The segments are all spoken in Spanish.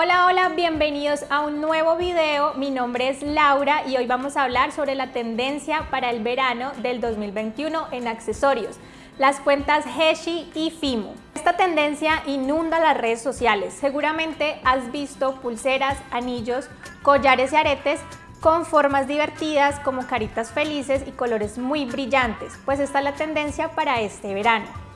Hola, hola, bienvenidos a un nuevo video. Mi nombre es Laura y hoy vamos a hablar sobre la tendencia para el verano del 2021 en accesorios, las cuentas Heshi y Fimo. Esta tendencia inunda las redes sociales. Seguramente has visto pulseras, anillos, collares y aretes con formas divertidas como caritas felices y colores muy brillantes, pues esta es la tendencia para este verano.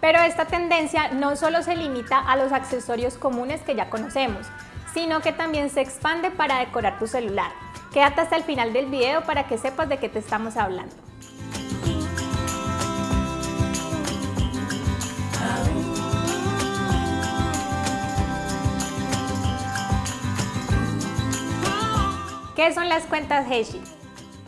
Pero esta tendencia no solo se limita a los accesorios comunes que ya conocemos, sino que también se expande para decorar tu celular. Quédate hasta el final del video para que sepas de qué te estamos hablando. ¿Qué son las cuentas Heshi?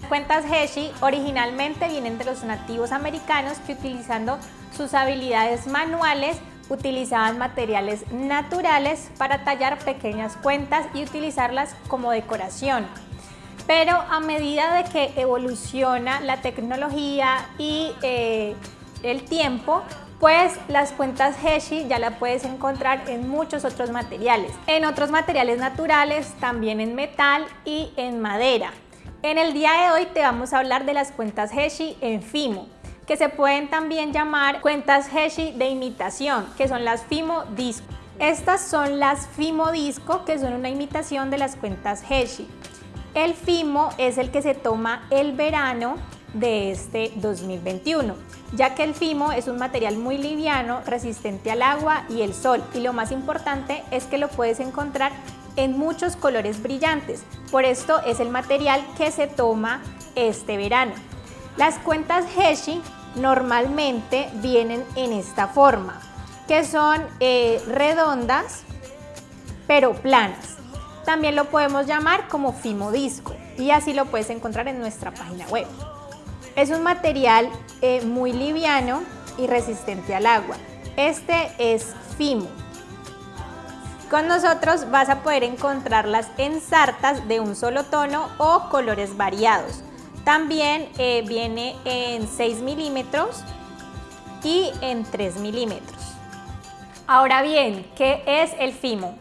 Cuentas Heshi originalmente vienen de los nativos americanos que utilizando sus habilidades manuales utilizaban materiales naturales para tallar pequeñas cuentas y utilizarlas como decoración. Pero a medida de que evoluciona la tecnología y eh, el tiempo, pues las cuentas Heshi ya la puedes encontrar en muchos otros materiales. En otros materiales naturales, también en metal y en madera. En el día de hoy te vamos a hablar de las cuentas Heshi en Fimo, que se pueden también llamar cuentas Heshi de imitación, que son las Fimo Disco. Estas son las Fimo Disco, que son una imitación de las cuentas Heshi. El Fimo es el que se toma el verano de este 2021, ya que el Fimo es un material muy liviano, resistente al agua y el sol, y lo más importante es que lo puedes encontrar en muchos colores brillantes. Por esto es el material que se toma este verano. Las cuentas Heshi normalmente vienen en esta forma, que son eh, redondas pero planas. También lo podemos llamar como Fimo Disco y así lo puedes encontrar en nuestra página web. Es un material eh, muy liviano y resistente al agua. Este es Fimo. Con nosotros vas a poder encontrarlas en sartas de un solo tono o colores variados. También eh, viene en 6 milímetros y en 3 milímetros. Ahora bien, ¿qué es el fimo?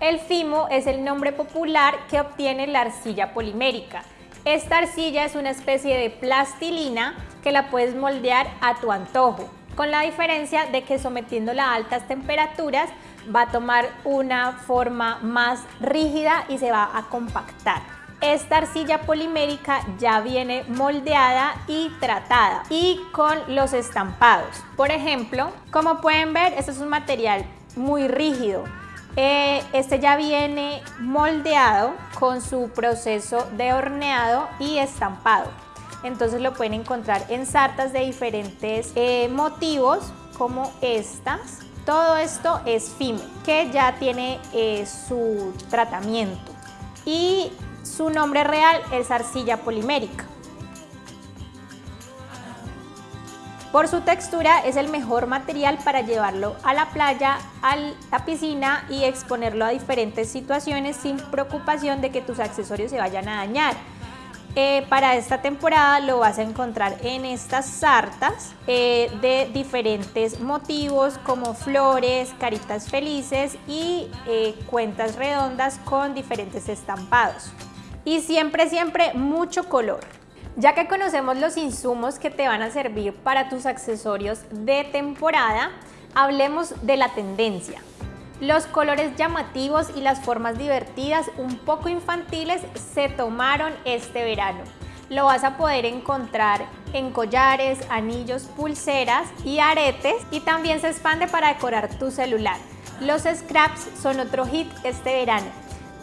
El fimo es el nombre popular que obtiene la arcilla polimérica. Esta arcilla es una especie de plastilina que la puedes moldear a tu antojo, con la diferencia de que sometiéndola a altas temperaturas va a tomar una forma más rígida y se va a compactar. Esta arcilla polimérica ya viene moldeada y tratada y con los estampados. Por ejemplo, como pueden ver, este es un material muy rígido. Eh, este ya viene moldeado con su proceso de horneado y estampado. Entonces lo pueden encontrar en sartas de diferentes eh, motivos como estas todo esto es FIME, que ya tiene eh, su tratamiento y su nombre real es arcilla polimérica. Por su textura es el mejor material para llevarlo a la playa, a la piscina y exponerlo a diferentes situaciones sin preocupación de que tus accesorios se vayan a dañar. Eh, para esta temporada lo vas a encontrar en estas sartas eh, de diferentes motivos como flores, caritas felices y eh, cuentas redondas con diferentes estampados. Y siempre, siempre mucho color. Ya que conocemos los insumos que te van a servir para tus accesorios de temporada, hablemos de la tendencia. Los colores llamativos y las formas divertidas, un poco infantiles, se tomaron este verano. Lo vas a poder encontrar en collares, anillos, pulseras y aretes y también se expande para decorar tu celular. Los scraps son otro hit este verano.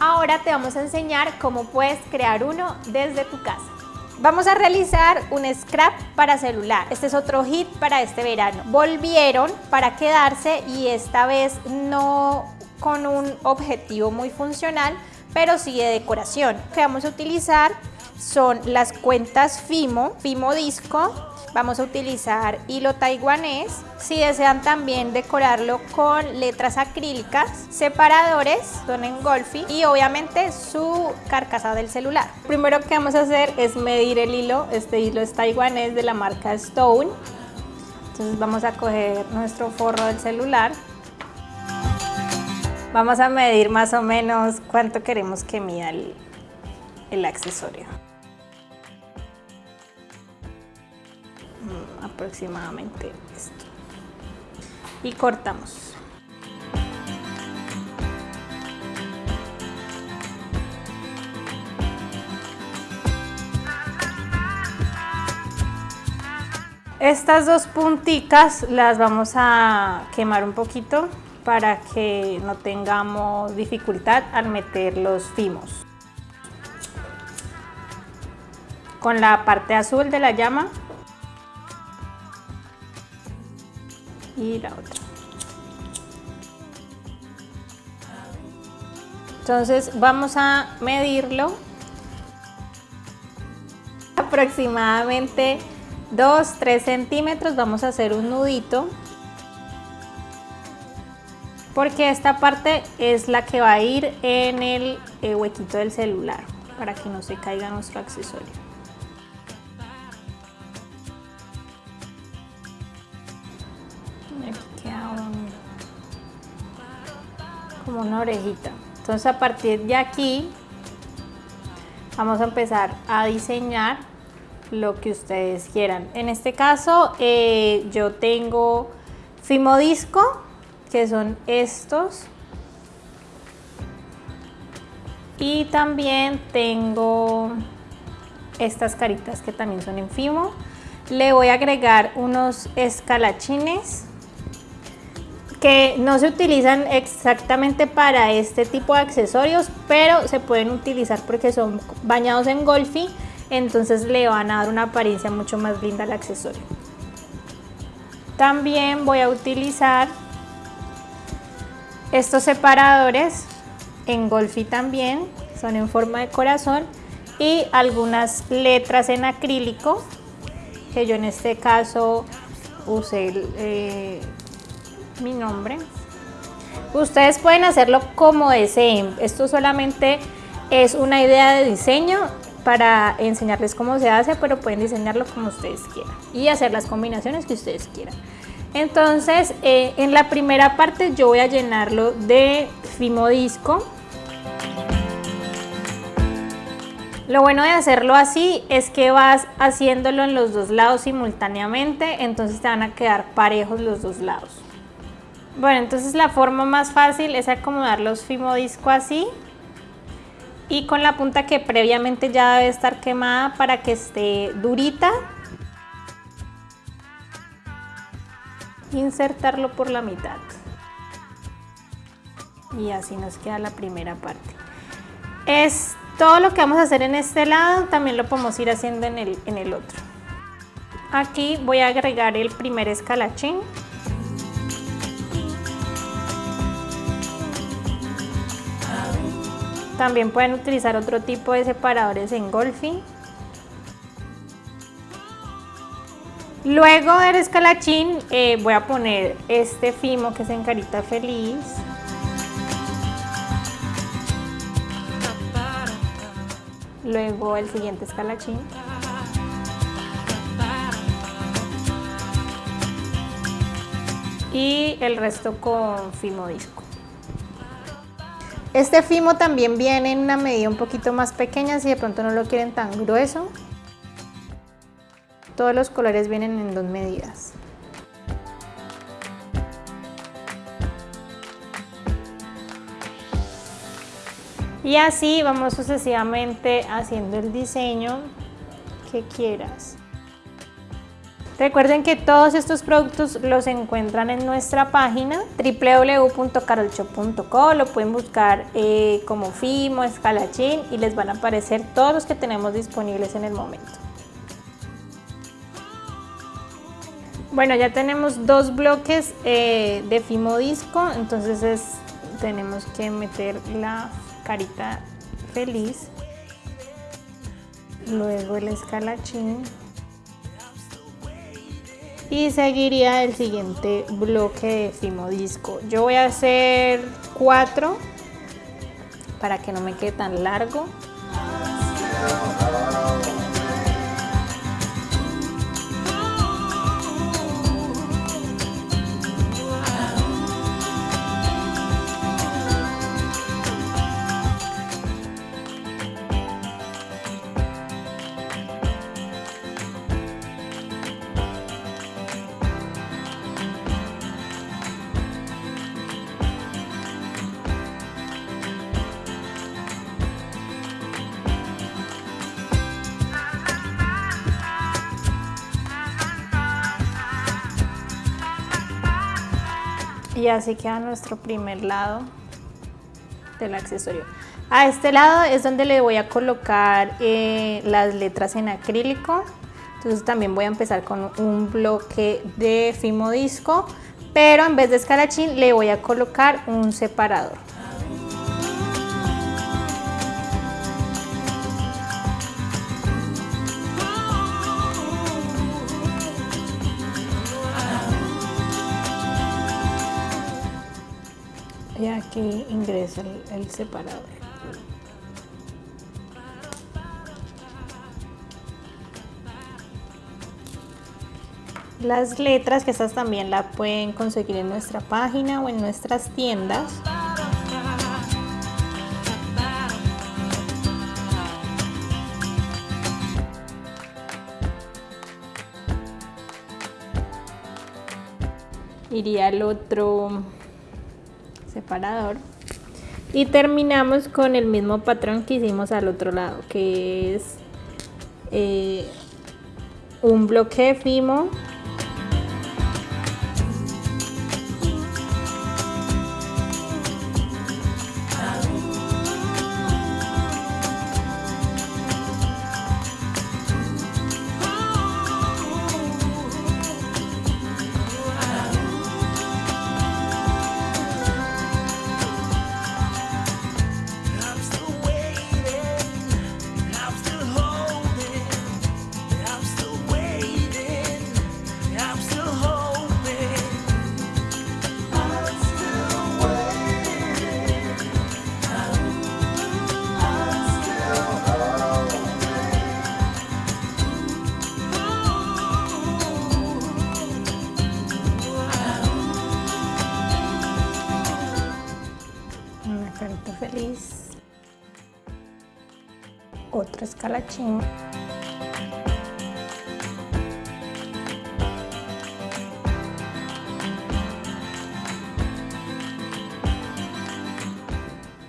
Ahora te vamos a enseñar cómo puedes crear uno desde tu casa. Vamos a realizar un scrap para celular. Este es otro hit para este verano. Volvieron para quedarse y esta vez no con un objetivo muy funcional, pero sí de decoración. Que vamos a utilizar son las cuentas Fimo, Fimo Disco, Vamos a utilizar hilo taiwanés. Si desean también decorarlo con letras acrílicas, separadores, son engolfi y obviamente su carcasa del celular. Primero que vamos a hacer es medir el hilo. Este hilo es taiwanés de la marca Stone. Entonces vamos a coger nuestro forro del celular Vamos a medir más o menos cuánto queremos que mida el, el accesorio. Aproximadamente esto. Y cortamos. Estas dos punticas las vamos a quemar un poquito para que no tengamos dificultad al meter los fimos. Con la parte azul de la llama la otra. Entonces vamos a medirlo aproximadamente 2-3 centímetros, vamos a hacer un nudito porque esta parte es la que va a ir en el eh, huequito del celular para que no se caiga nuestro accesorio. Una orejita. Entonces a partir de aquí vamos a empezar a diseñar lo que ustedes quieran. En este caso eh, yo tengo Fimodisco, que son estos. Y también tengo estas caritas que también son en Fimo. Le voy a agregar unos escalachines que no se utilizan exactamente para este tipo de accesorios, pero se pueden utilizar porque son bañados en golfi entonces le van a dar una apariencia mucho más linda al accesorio. También voy a utilizar estos separadores en golfi también, son en forma de corazón y algunas letras en acrílico que yo en este caso usé mi nombre. Ustedes pueden hacerlo como deseen, esto solamente es una idea de diseño para enseñarles cómo se hace, pero pueden diseñarlo como ustedes quieran y hacer las combinaciones que ustedes quieran. Entonces, eh, en la primera parte yo voy a llenarlo de Fimodisco. Lo bueno de hacerlo así es que vas haciéndolo en los dos lados simultáneamente, entonces te van a quedar parejos los dos lados. Bueno, entonces la forma más fácil es acomodar los Fimodisco así y con la punta que previamente ya debe estar quemada para que esté durita. Insertarlo por la mitad. Y así nos queda la primera parte. Es todo lo que vamos a hacer en este lado, también lo podemos ir haciendo en el, en el otro. Aquí voy a agregar el primer escalachín. También pueden utilizar otro tipo de separadores en golfi. Luego del escalachín eh, voy a poner este fimo que es en carita feliz. Luego el siguiente escalachín. Y el resto con fimo disco. Este fimo también viene en una medida un poquito más pequeña si de pronto no lo quieren tan grueso. Todos los colores vienen en dos medidas. Y así vamos sucesivamente haciendo el diseño que quieras. Recuerden que todos estos productos los encuentran en nuestra página www.carolshop.co, lo pueden buscar eh, como Fimo, Escalachín y les van a aparecer todos los que tenemos disponibles en el momento. Bueno, ya tenemos dos bloques eh, de Fimo Disco, entonces tenemos que meter la carita feliz, luego el escalachín y seguiría el siguiente bloque de Fimodisco. Yo voy a hacer cuatro para que no me quede tan largo. Y así queda nuestro primer lado del accesorio. A este lado es donde le voy a colocar eh, las letras en acrílico. Entonces también voy a empezar con un bloque de fimo disco, pero en vez de escarachín le voy a colocar un separador. Ingresa el, separador. Las letras, que estas también la pueden conseguir en nuestra página o en nuestras tiendas. Iría al otro separador. Y terminamos con el mismo patrón que hicimos al otro lado que es eh, un bloque de fimo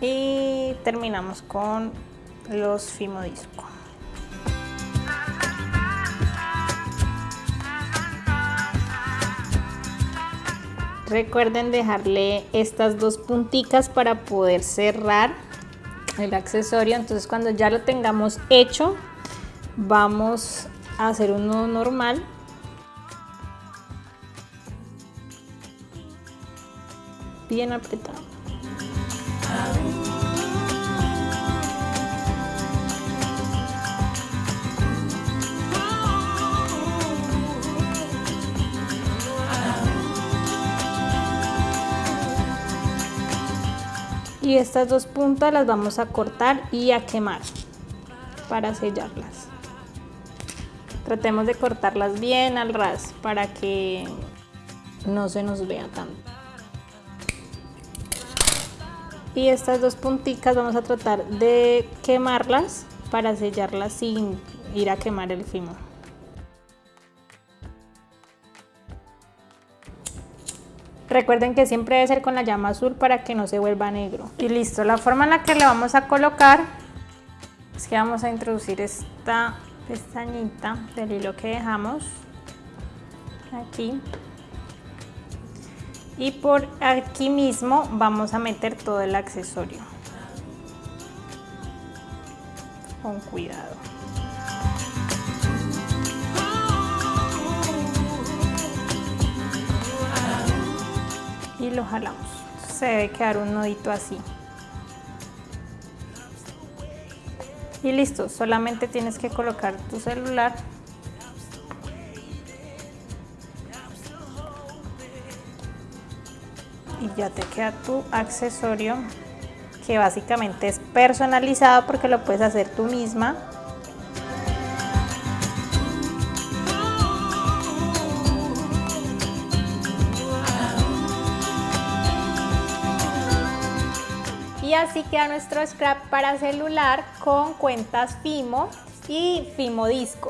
Y terminamos con los fimodisco. Recuerden dejarle estas dos punticas para poder cerrar el accesorio. Entonces cuando ya lo tengamos hecho, vamos a hacer un nudo normal. Bien apretado. Y estas dos puntas las vamos a cortar y a quemar para sellarlas. Tratemos de cortarlas bien al ras para que no se nos vea tanto. Y estas dos punticas vamos a tratar de quemarlas para sellarlas sin ir a quemar el fimo Recuerden que siempre debe ser con la llama azul para que no se vuelva negro. Y listo, la forma en la que le vamos a colocar es que vamos a introducir esta pestañita del hilo que dejamos aquí. Y por aquí mismo vamos a meter todo el accesorio. Con cuidado. Y lo jalamos. Se debe quedar un nudito así. Y listo, solamente tienes que colocar tu celular y ya te queda tu accesorio que básicamente es personalizado porque lo puedes hacer tú misma así queda nuestro scrap para celular con cuentas Fimo y Fimo Disco.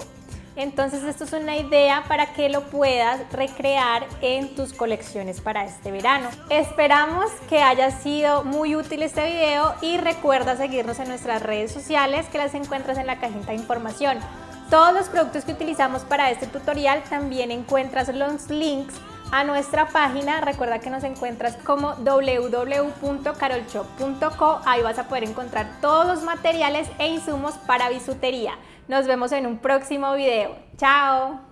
Entonces esto es una idea para que lo puedas recrear en tus colecciones para este verano. Esperamos que haya sido muy útil este video y recuerda seguirnos en nuestras redes sociales que las encuentras en la cajita de información. Todos los productos que utilizamos para este tutorial también encuentras los links a nuestra página. Recuerda que nos encuentras como www.carolshop.co. Ahí vas a poder encontrar todos los materiales e insumos para bisutería. Nos vemos en un próximo video. ¡Chao!